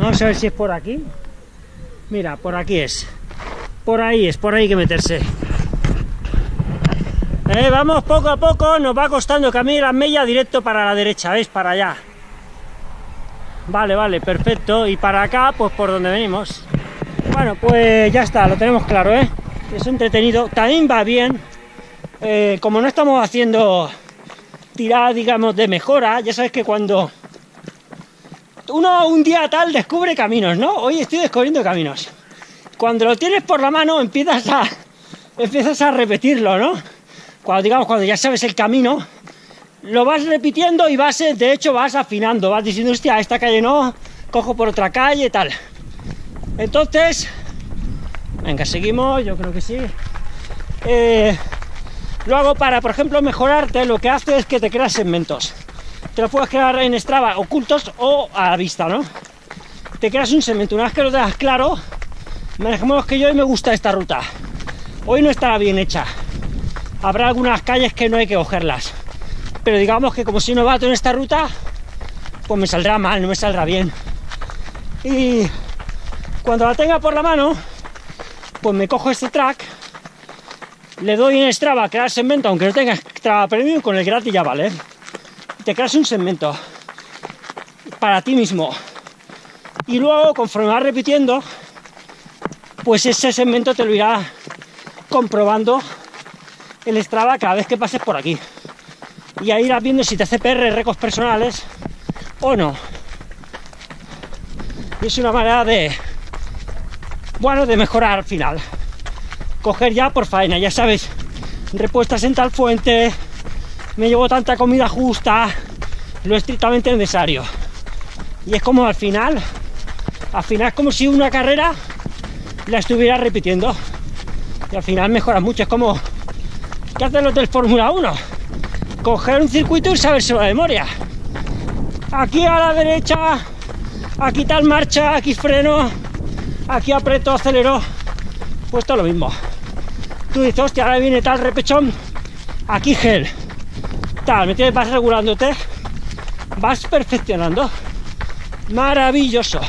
Vamos a ver si es por aquí. Mira, por aquí es. Por ahí es, por ahí que meterse. Eh, vamos poco a poco, nos va costando camino la mella directo para la derecha, ¿veis? Para allá. Vale, vale, perfecto. Y para acá, pues por donde venimos. Bueno, pues ya está, lo tenemos claro, ¿eh? Es entretenido. También va bien. Eh, como no estamos haciendo tirada, digamos, de mejora, ya sabes que cuando uno un día tal descubre caminos, ¿no? Hoy estoy descubriendo caminos. Cuando lo tienes por la mano empiezas a empiezas a repetirlo, ¿no? Cuando digamos cuando ya sabes el camino, lo vas repitiendo y vas, de hecho, vas afinando, vas diciendo, hostia, esta calle no, cojo por otra calle, tal. Entonces, venga, seguimos, yo creo que sí. Eh, lo hago para, por ejemplo, mejorarte, lo que hace es que te creas segmentos. Te lo puedes crear en Strava ocultos o a la vista, ¿no? Te creas un segmento, una vez que lo dejas claro, manejemos que yo hoy me gusta esta ruta. Hoy no estará bien hecha. Habrá algunas calles que no hay que cogerlas pero digamos que como si no bato en esta ruta, pues me saldrá mal, no me saldrá bien. Y cuando la tenga por la mano, pues me cojo este track, le doy en Strava crear segmento, aunque no tenga Strava Premium, con el gratis ya vale. Te creas un segmento para ti mismo. Y luego, conforme vas repitiendo, pues ese segmento te lo irá comprobando el Strava cada vez que pases por aquí y ahí irás viendo si te hace PR récords personales o no. Y es una manera de, bueno, de mejorar al final. Coger ya por faena, ya sabes, repuestas en tal fuente, me llevo tanta comida justa, lo estrictamente necesario. Y es como al final, al final es como si una carrera la estuviera repitiendo. Y al final mejora mucho, es como que hacen los del Fórmula 1 coger un circuito y saberse la memoria. Aquí a la derecha, aquí tal marcha, aquí freno, aquí aprieto, acelero. Pues todo lo mismo. Tú dices, hostia, ahora viene tal repechón, aquí gel. Me vas regulándote, vas perfeccionando. Maravilloso.